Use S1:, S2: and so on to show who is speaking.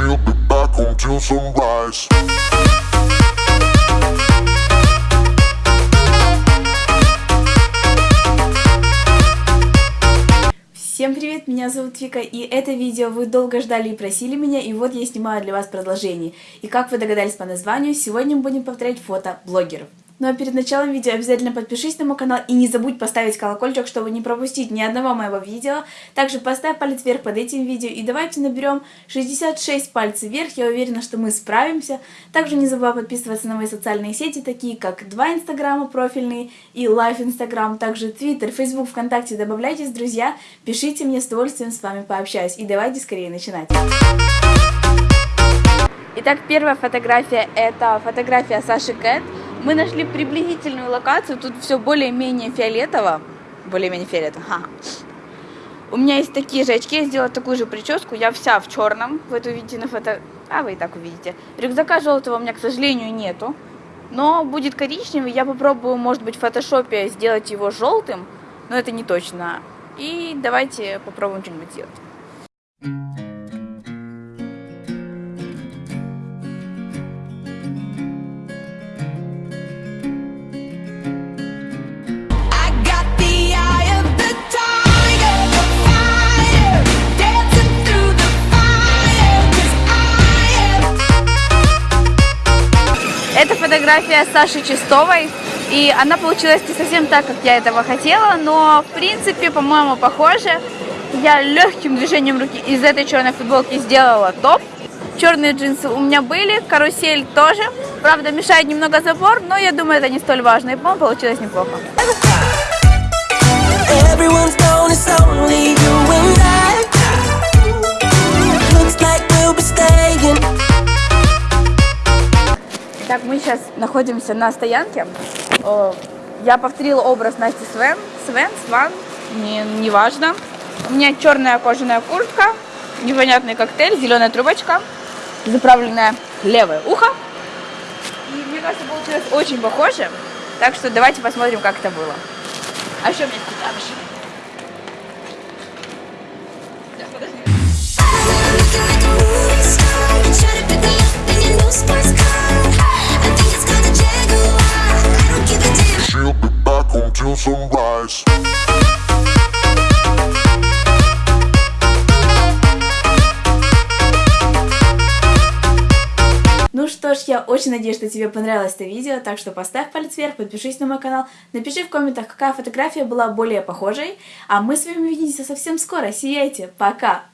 S1: She'll be back till sunrise.
S2: Всем привет, меня зовут Вика, и это видео вы долго ждали и просили меня, и вот я снимаю для вас продолжение. И как вы догадались по названию, сегодня мы будем повторять фото блогеров. Ну а перед началом видео обязательно подпишись на мой канал и не забудь поставить колокольчик, чтобы не пропустить ни одного моего видео. Также поставь палец вверх под этим видео и давайте наберем 66 пальцев вверх, я уверена, что мы справимся. Также не забывай подписываться на мои социальные сети, такие как два инстаграма профильные и live инстаграм, также твиттер, фейсбук, вконтакте, добавляйтесь, друзья, пишите мне, с удовольствием с вами пообщаюсь. И давайте скорее начинать. Итак, первая фотография это фотография Саши Кэт. Мы нашли приблизительную локацию, тут все более-менее фиолетово. Более-менее фиолетово, ха. У меня есть такие же очки, я сделала такую же прическу, я вся в черном, вы это увидите на фото... А, вы и так увидите. Рюкзака желтого у меня, к сожалению, нету, но будет коричневый, я попробую, может быть, в фотошопе сделать его желтым, но это не точно. И давайте попробуем что-нибудь сделать. Фотография Саши Чистовой, и она получилась не совсем так, как я этого хотела, но в принципе, по-моему, похоже. Я легким движением руки из этой черной футболки сделала топ. Черные джинсы у меня были, карусель тоже. Правда, мешает немного забор, но я думаю, это не столь важно, и, по-моему, получилось неплохо. Так, мы сейчас находимся на стоянке. Я повторила образ Насти Свен. Свен, Сван, не, не важно. У меня черная кожаная куртка, непонятный коктейль, зеленая трубочка, заправленное левое ухо. И мне кажется, получилось очень похоже. Так что давайте посмотрим, как это было. А что мне сказать? Сейчас,
S1: till sunrise.
S2: Ну что ж, я очень надеюсь, что тебе понравилось это видео, так что поставь палец вверх, подпишись на мой канал, напиши в комментах, какая фотография была более похожей, а мы с вами увидимся совсем скоро. Сияйте, пока!